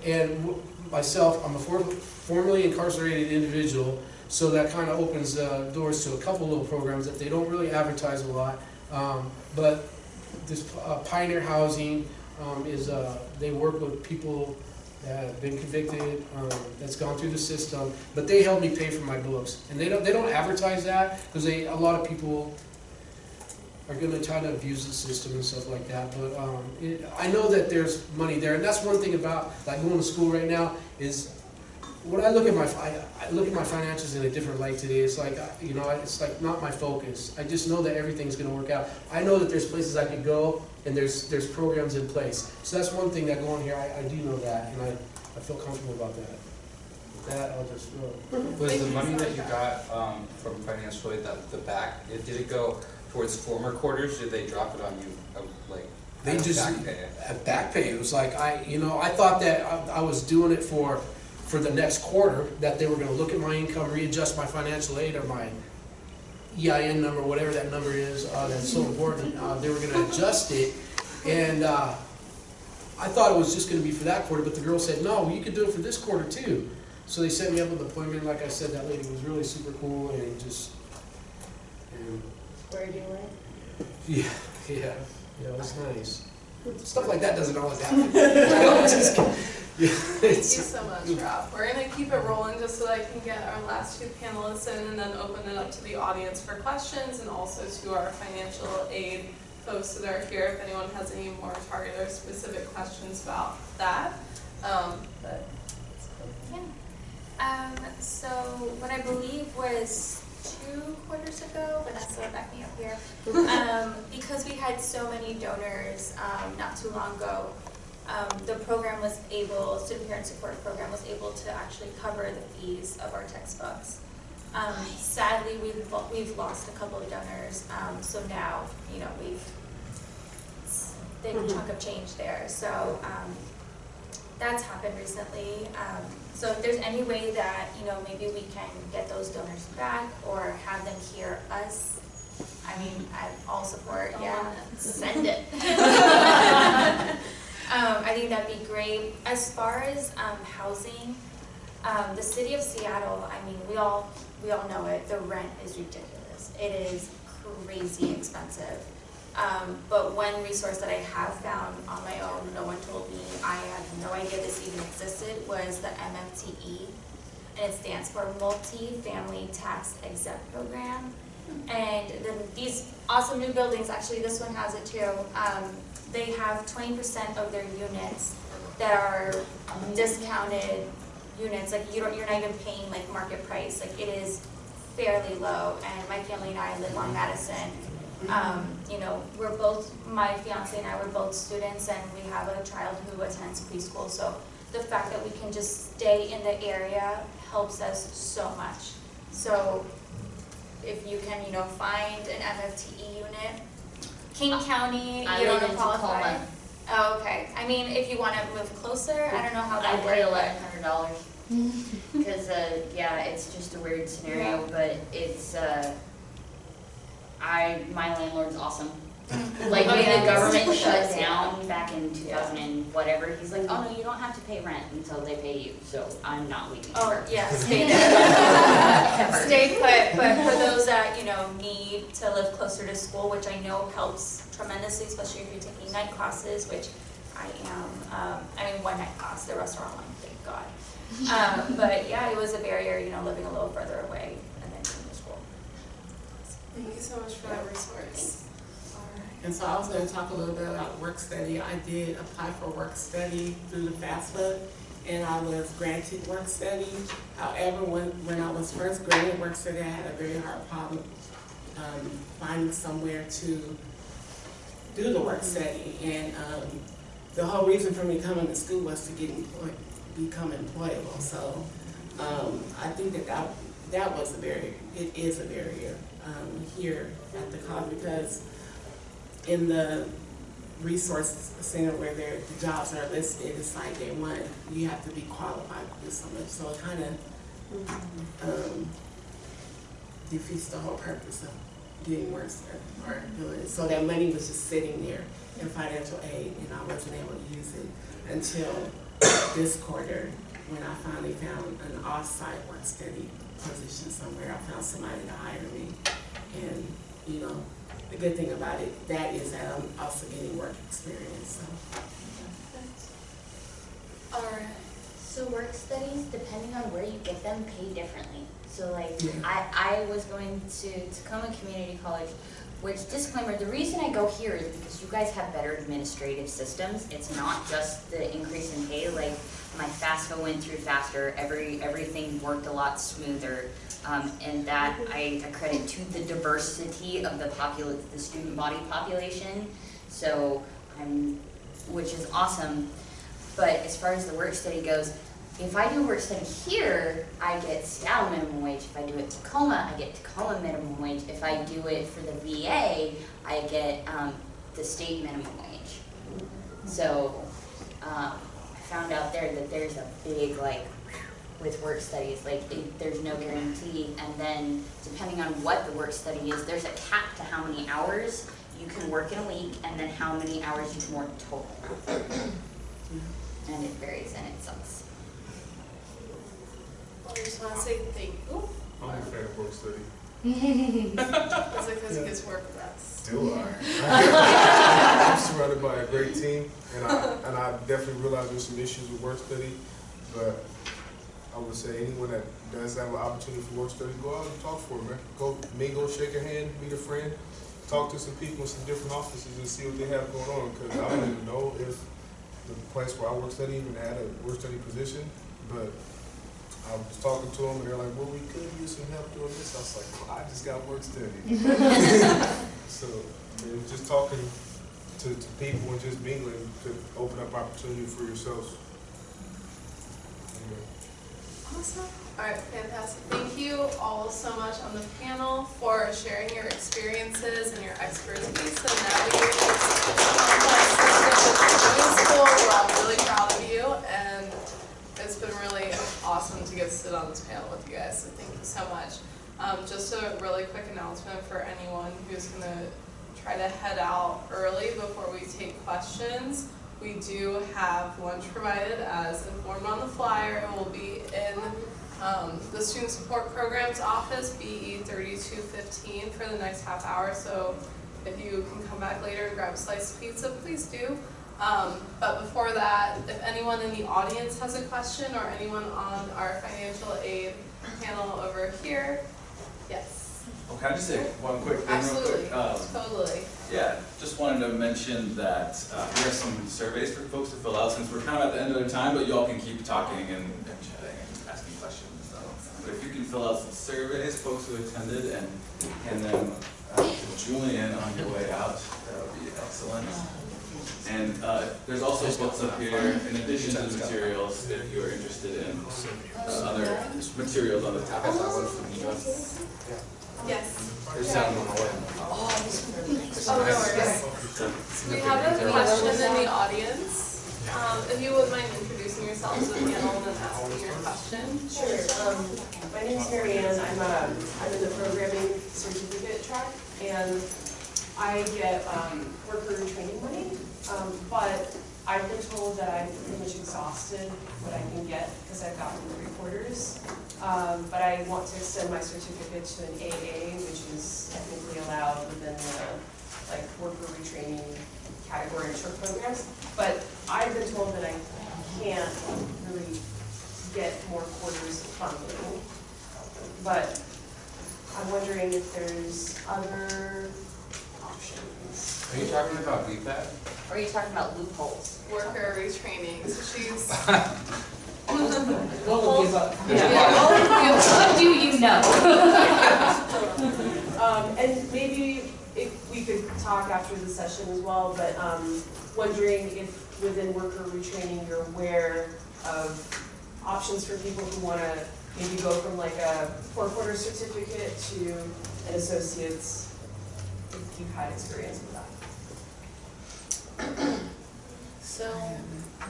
and w- myself, I'm a for- formerly incarcerated individual, so that kind of opens uh, doors to a couple little programs that they don't really advertise a lot. Um, but this uh, Pioneer Housing um, is, uh, they work with people that have been convicted, um, that's gone through the system, but they help me pay for my books. And they don't, they don't advertise that, because a lot of people are gonna try to abuse the system and stuff like that, but, um, it, I know that there's money there, and that's one thing about, like, going to school right now, is when I look at my, I, I look at my finances in a different light today, it's like, you know, it's like not my focus. I just know that everything's gonna work out. I know that there's places I could go, and there's, there's programs in place. So that's one thing that going here, I, I do know that, and I, I feel comfortable about that. that, I'll just. Was the money that you got, um, from financial aid, that, the back, did it go towards former quarters, did they drop it on you, uh, like? They just, back pay? at back pay, it was like, I, you know, I thought that I, I was doing it for, for the next quarter, that they were gonna look at my income, readjust my financial aid or my EIN number, whatever that number is, uh, that's so important, uh, they were gonna adjust it, and, uh, I thought it was just gonna be for that quarter, but the girl said, no, you could do it for this quarter too. So they set me up with an appointment, like I said, that lady was really super cool and just, and Where do you live? yeah, yeah, yeah, it was nice. Stuff like that doesn't always happen. You know, just- yeah, Thank you so much, Rob. We're gonna keep it rolling just so that I can get our last two panelists in and then open it up to the audience for questions and also to our financial aid folks that are here if anyone has any more targeted or specific questions about that. Um, but, Yeah. Um, so what I believe was two quarters ago, Vanessa, back me up here. Um, because we had so many donors, um, not too long ago, um, the program was able, student parent support program was able to actually cover the fees of our textbooks. Um, sadly, we've, we've lost a couple of donors, um, so now, you know, we've, it's a big chunk of change there, so, um, that's happened recently. Um, so if there's any way that, you know, maybe we can get those donors back or have them hear us, I mean, I all support, yeah, send it. Um, I think that'd be great. As far as, um, housing, um, the city of Seattle, I mean, we all, we all know it, the rent is ridiculous. It is crazy expensive. Um, but one resource that I have found on my own, no one told me, I had no idea this even existed, was the MFTE. And it stands for Multi-Family Tax Exempt Program. And these awesome new buildings, actually this one has it too, um, they have twenty percent of their units that are discounted units, like you don't, you're not even paying like market price, like it is fairly low, and my family and I live on Madison. Um, you know, we're both, my fiance and I were both students, and we have a child who attends preschool, so the fact that we can just stay in the area helps us so much. So, if you can, you know, find an MFTE unit, King County, I you don't in qualify. Tacoma. Oh, okay, I mean, if you wanna move closer, I don't know how I that pay works, eleven hundred dollars. Cause, uh, yeah, it's just a weird scenario, but it's, uh, I, my landlord's awesome. Like, when the government shut down back in two thousand and whatever, he's like, oh no, you don't have to pay rent until they pay you, so I'm not leaving Oh, ever. yeah, stay. Stay put, but for those that, you know, need to live closer to school, which I know helps tremendously, especially if you're taking night classes, which I am, um, I mean, one night class, the rest are online, thank God. Um, but yeah, it was a barrier, you know, living a little further away and then coming to school. Thank you so much for that resource. And so I was gonna talk a little bit about work study. I did apply for work study through the FAFSA, and I was granted work study. However, when, when I was first granted work study, I had a very hard problem, um, finding somewhere to do the work study. And, um, the whole reason for me coming to school was to get employed, become employable. So, um, I think that that, that was a barrier, it is a barrier, um, here at the college because in the resource center where their the jobs are listed, it's like day one, you have to be qualified to do something, so it kind of, um, defeats the whole purpose of getting work study or doing it. So that money was just sitting there in financial aid, and I wasn't able to use it until this quarter, when I finally found an off-site work study position somewhere. I found somebody to hire me, and, you know, the good thing about it, that is that I'm also getting work experience, so. Alright. So work studies, depending on where you get them, pay differently. So like, Yeah. I, I was going to Tacoma Community College, which disclaimer, the reason I go here is because you guys have better administrative systems. It's not just the increase in pay, like my FAFSA went through faster, every, everything worked a lot smoother. Um, and that I accredit to the diversity of the the student body population. So I'm, which is awesome. But as far as the work study goes, if I do work study here, I get Seattle minimum wage. If I do it Tacoma, I get Tacoma minimum wage. If I do it for the VA, I get um, the state minimum wage. So um, I found out there that there's a big like with work studies, like it, there's no guarantee. And then depending on what the work study is, there's a cap to how many hours you can work in a week, and then how many hours you can work total. And it varies and it sucks. Well, I just want to say thank you. I'm a fan of work study. Is it because he gets work with us? Still are. I'm surrounded by a great team, and I, and I definitely realize there's some issues with work study, but I would say anyone that does have an opportunity for work study, go out and talk for it, man. Go mingle, shake a hand, meet a friend, talk to some people in some different offices and see what they have going on, because I don't even know if the place where I work study even had a work study position, but I was talking to them, and they're like, well, we could use some help doing this. I was like, well, I just got work study. So, just talking to, to people and just mingling could open up opportunity for yourselves. Awesome. All right, fantastic. Thank you all so much on the panel for sharing your experiences and your expertise and navigating this. We're all really proud of you, and it's been really awesome to get to sit on this panel with you guys. So thank you so much. Um, just a really quick announcement for anyone who's gonna try to head out early before we take questions. We do have lunch provided as informed on the flyer. It will be in um, the Student Support Programs Office, BE thirty-two fifteen for the next half hour. So if you can come back later and grab a slice of pizza, please do. Um, but before that, if anyone in the audience has a question or anyone on our financial aid panel over here, yes, Oh, can I just say one quick thing real quick? Um, totally. Yeah, just wanted to mention that uh, we have some surveys for folks to fill out since we're kind of at the end of the time, but you all can keep talking and and chatting and asking questions. So, But if you can fill out some surveys, folks who attended, and hand them uh, to Julian on your way out, that would be excellent. And uh, there's also books up here, in addition to the materials, if you're interested in uh, other materials on the topic. Yes. There's some on the way. Oh, no worries. We have a question in the audience. Um, if you wouldn't mind introducing yourself to the panel and then asking your question. Sure, um, my name's Mary Ann, I'm, um, I'm in the programming certificate track, and I get, um, worker training money, um, but I've been told that I've pretty much exhausted what I can get, because I've gotten three quarters. Um, but I want to extend my certificate to an AA, which is technically allowed within the, like, worker retraining category of short programs. But I've been told that I can't really get more quarters funding. But I'm wondering if there's other options. Are you talking about VPAT? Or are you talking about loopholes? Worker retraining, so she's. What would give up? What do you know? Um, and maybe if we could talk after the session as well, but, um, wondering if within worker retraining, you're aware of options for people who wanna maybe go from like a four-quarter certificate to an associate's, if you've had experience with that. So,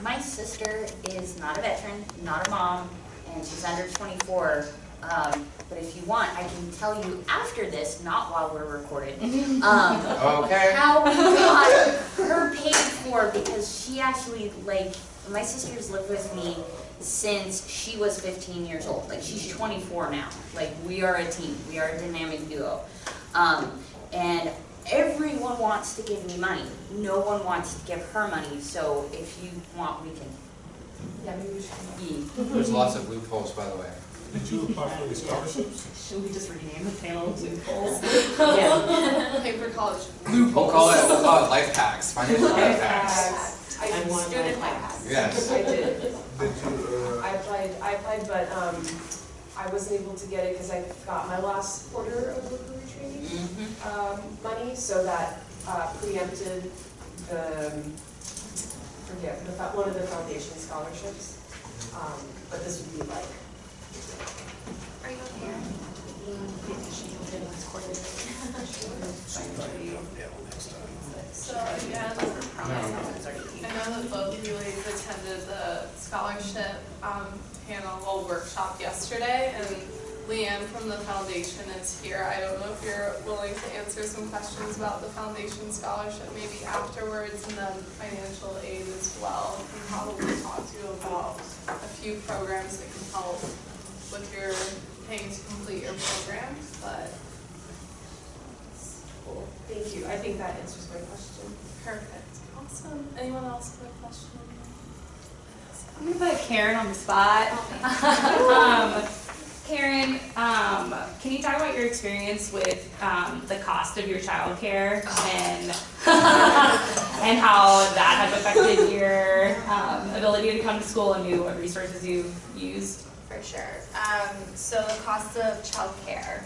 my sister is not a veteran, not a mom, and she's under twenty-four. Um, but if you want, I can tell you after this, not while we're recorded, um, Okay. how we got her paid for because she actually like my sister's lived with me since she was 15 years old. Like she's 24 now. Like we are a team. We are a dynamic duo. Um, and everyone wants to give me money. No one wants to give her money. So if you want, we can. Yeah, maybe we should. There's lots of loopholes, by the way. Did you apply for any scholarships? Should we just rename the panel to loopholes? yeah. Paper college. Loopholes. We'll call it, we'll call it life hacks, financial life hacks. I I did want student my hacks. Yes. I did. Did you, I uh, applied, I applied, but, um, I wasn't able to get it because I got my last quarter of worker retraining, um, money, so that, uh, preempted the, um, forget, the, one of the foundation scholarships. Um, what this would be like. Are you okay? So again, I know that both of you ladies attended the scholarship um, panel, well, workshop yesterday, and Leanne from the foundation is here. I don't know if you're willing to answer some questions about the foundation scholarship maybe afterwards, and then financial aid as well. Can probably talk to you about a few programs that can help with your paying to complete your programs, but Cool, thank you, I think that answers my question. perfect. Awesome. Anyone else have a question? I'm gonna put Karen on the spot. um, Karen, um, can you talk about your experience with um, the cost of your childcare and and how that has affected your um, ability to come to school and maybe what resources you've used? For sure. Um, so the cost of childcare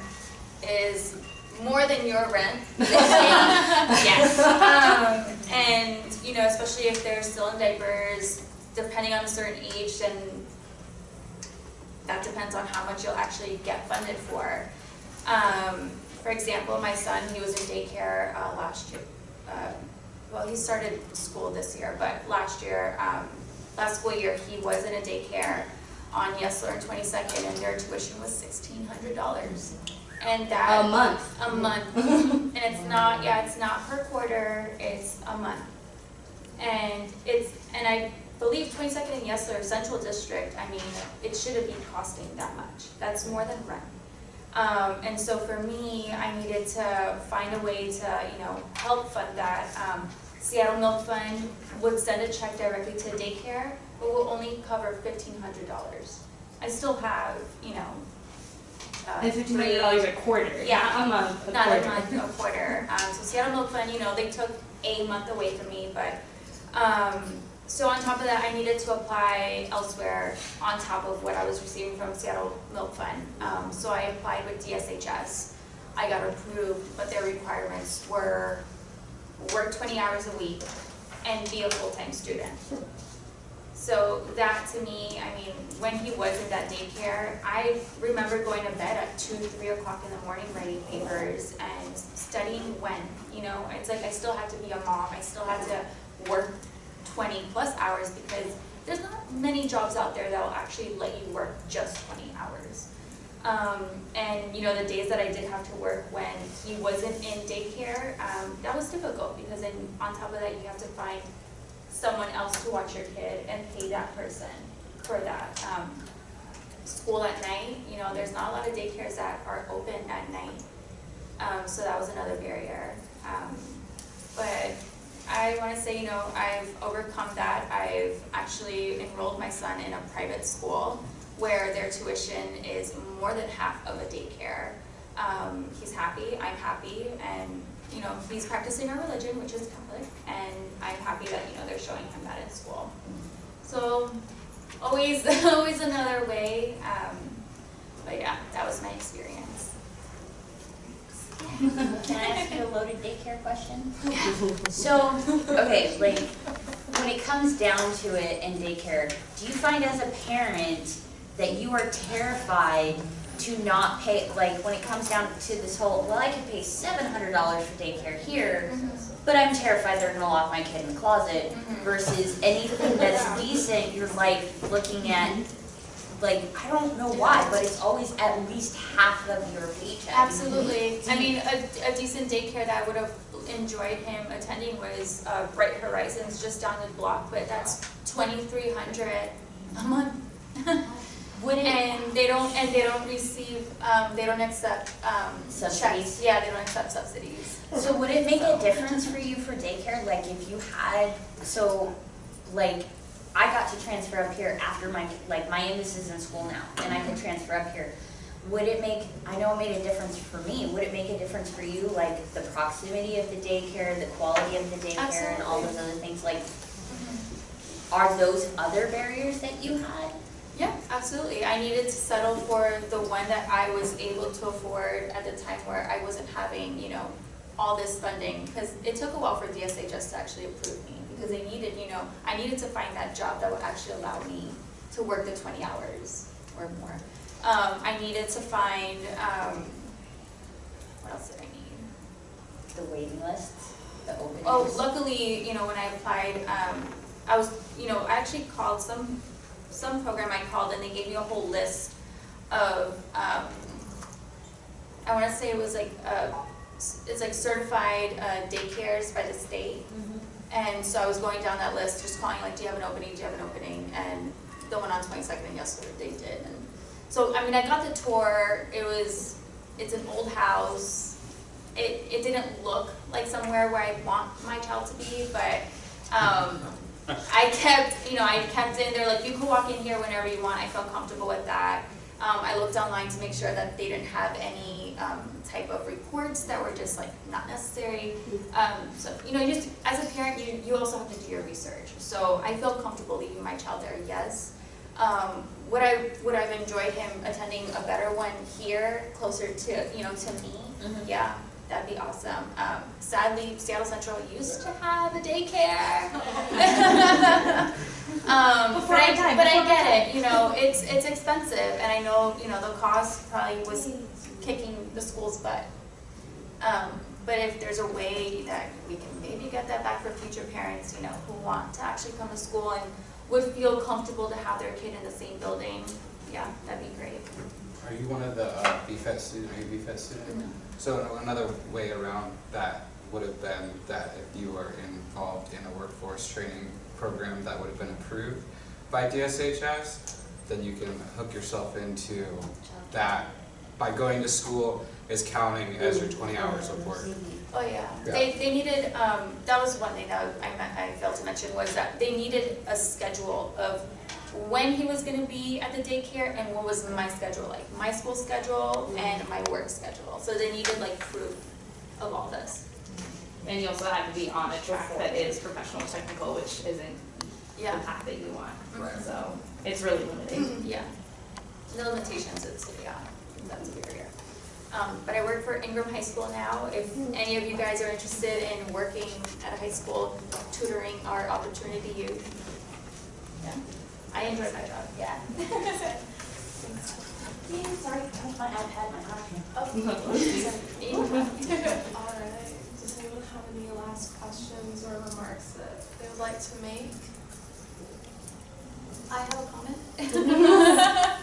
is more than your rent. yes. Um, and you know, especially if they're still in diapers, depending on a certain age, then that depends on how much you'll actually get funded for. Um, for example, my son, he was in daycare uh, last year. Uh, well, he started school this year, but last year, um, last school year, he was in a daycare on Yesler and 22nd, and their tuition was $1,600. And that A month. a month. and it's not, yeah, it's not per quarter, it's a month. And it's, and I believe 22nd and Yesler Central District, I mean, it shouldn't be costing that much. That's more than rent. Um, and so for me, I needed to find a way to, you know, help fund that. Um, Seattle Milk Fund would send a check directly to daycare, but will only cover $1,500. I still have, you know, uh, And fifteen hundred dollars a quarter, Yeah. a month, a not quarter. a month, a quarter. Um, so Seattle Milk Fund, you know, they took a month away from me, but, um, so on top of that, I needed to apply elsewhere on top of what I was receiving from Seattle Milk Fund. Um, so I applied with DSHS. I got approved, but their requirements were work twenty hours a week and be a full-time student. So that to me, I mean, when he was in that daycare, I remember going to bed at two, three o'clock in the morning writing papers and studying when, you know, it's like I still had to be a mom, I still had to work twenty plus hours because there's not many jobs out there that will actually let you work just twenty hours. Um, and you know, the days that I did have to work when he wasn't in daycare, um, that was difficult because then on top of that, you have to find someone else to watch your kid and pay that person for that. Um, school at night, you know, there's not a lot of daycares that are open at night. Um, so that was another barrier. Um, but I wanna say, you know, I've overcome that. I've actually enrolled my son in a private school where their tuition is more than half of a daycare. Um, he's happy, I'm happy, and, you know, he's practicing our religion, which is Catholic, and I'm happy that, you know, they're showing him that in school. So, always, always another way, um, but yeah, that was my experience. Can I ask you a loaded daycare question? So, okay, like, when it comes down to it in daycare, do you find as a parent that you are terrified to not pay, like, when it comes down to this whole, well, I could pay seven hundred dollars for daycare here, but I'm terrified they're gonna lock my kid in the closet, Mhm. versus anything that's decent, you're like looking at, like, I don't know why, but it's always at least half of your paycheck. Absolutely. I mean, a, a decent daycare that I would have enjoyed him attending was uh, Bright Horizons just down the block, but that's twenty-three hundred a month. Would it, And they don't, and they don't receive, um, they don't accept, um, checks. Subsidies? Yeah, they don't accept subsidies. so would it make a difference for you for daycare, like if you had, so, like, I got to transfer up here after my, like, my youngest is in school now, and I could mm-hmm. transfer up here. Would it make, I know it made a difference for me, would it make a difference for you, like, the proximity of the daycare, the quality of the daycare, and all those other things, like, mm-hmm. are those other barriers that you had? Yeah, absolutely. I needed to settle for the one that I was able to afford at the time where I wasn't having, you know, all this funding. Because it took a while for DSHS to actually approve me because they needed, you know, I needed to find that job that would actually allow me to work the twenty hours or more. Um, I needed to find, um, what else did I need? The waiting list, the openings. Oh, luckily, you know, when I applied, um, I was, you know, I actually called some, some program I called and they gave me a whole list of, um, I wanna say it was like, uh, it's like certified, uh, daycares by the state. And so I was going down that list, just calling like, do you have an opening, do you have an opening? And the one on twenty-second and Yesler, they did. And so, I mean, I got the tour, it was, it's an old house. It, it didn't look like somewhere where I want my child to be, but, um, I kept, you know, I kept in there, like, you can walk in here whenever you want, I felt comfortable with that. Um, I looked online to make sure that they didn't have any, um, type of reports that were just like not necessary. Um, so, you know, just, as a parent, you, you also have to do your research. So I feel comfortable leaving my child there, yes. Um, would I, would I've enjoyed him attending a better one here, closer to, you know, to me? Yeah, that'd be awesome. Um, sadly, Seattle Central used to have a daycare. Um, Before but I, time, but I before my get it, you know, it's, it's expensive, and I know, you know, the cost probably was kicking the school's butt. Um, but if there's a way that we can maybe get that back for future parents, you know, who want to actually come to school and would feel comfortable to have their kid in the same building, yeah, that'd be great. Are you one of the uh, BFET students, are you a BFET student? So another way around that would have been that if you were involved in a workforce training program that would have been approved by DSHS, then you can hook yourself into that. By going to school is counting as your twenty hours of work. Oh, yeah. Yeah. They, they needed, um, that was one thing that I I failed to mention, was that they needed a schedule of when he was gonna be at the daycare and what was my schedule like, my school schedule and my work schedule. So they needed like proof of all this. And you also have to be on a track that is professional technical, which isn't the path that you want. Right. So it's really limiting. yeah. The limitations is, yeah, that's a barrier. Um, but I work for Ingraham High School now. If any of you guys are interested in working at a high school, tutoring our opportunity youth. Yeah, I enjoy my job, yeah. Sorry, my iPad, my iPad. Alright, does anyone last questions or remarks that they would like to make? I have a comment.